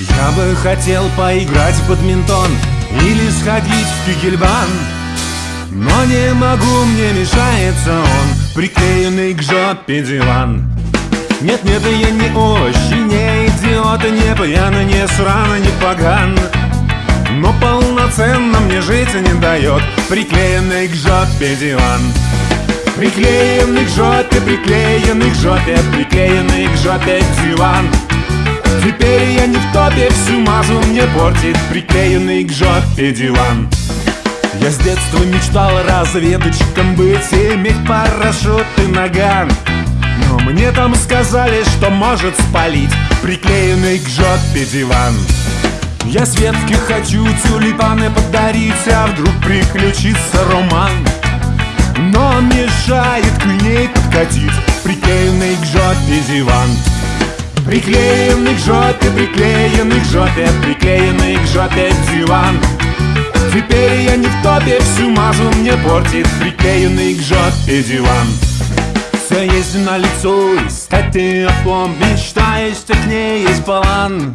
Я бы хотел поиграть в бадминтон Или сходить в кигельбан Но не могу, мне мешается он Приклеенный к жопе диван. Нет, нет, я не очень, не идиот Не пьяный, не сраный, не поган. Но полноценно мне жить не дает Приклеенный к жопе диван. Приклеенный к жопе, приклеенный к жопе Приклеенный к жопе диван Теперь я не в топе, всю мазу мне портит Приклеенный к жопе диван. Я с детства мечтал разведчиком быть иметь парашют и наган. Но мне там сказали, что может спалить Приклеенный к жопе диван. Я Светке хочу тюльпаны подарить А вдруг приключится роман. Но мешает к ней подкатить Приклеенный к жопе диван Приклеенный к жопе, приклеенный к жопе, приклеенный к жопе диван. Теперь я не в топе, всю мазу мне портит приклеенный к жопе диван. Все есть на лицо, искать ее плом, мечта есть, к ней есть план.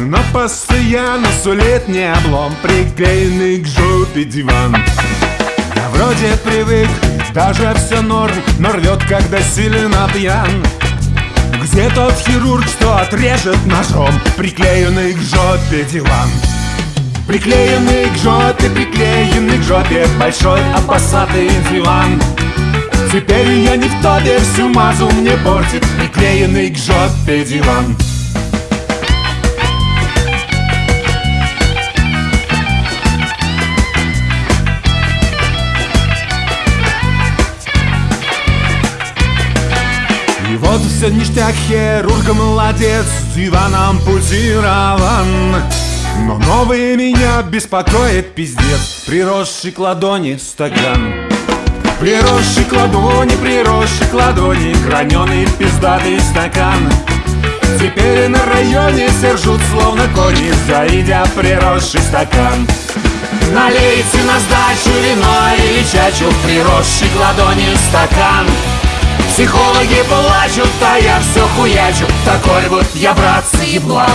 Но постоянно сулит не облом Приклеенный к жопе диван. Я вроде привык, даже все норм Но рвет, когда сильно пьян где тот хирург, что отрежет ножом Приклеенный к жопе диван. Приклеенный к жопе, приклеенный к жопе Большой опасатый диван. Теперь я не в топе, всю мазу мне портит Приклеенный к жопе диван все ништяк, хирург молодец, диван ампутирован Но новый меня беспокоит пиздец, приросший к ладони стакан. Приросший к ладони, приросший к ладони, граненый пиздатый стакан. Теперь на районе сержут словно кони, завидя приросший стакан. Налейте на сдачу вино или чачу, приросший к ладони стакан. Психологи плачут, все хуячу. Такой вот я, братцы, еблан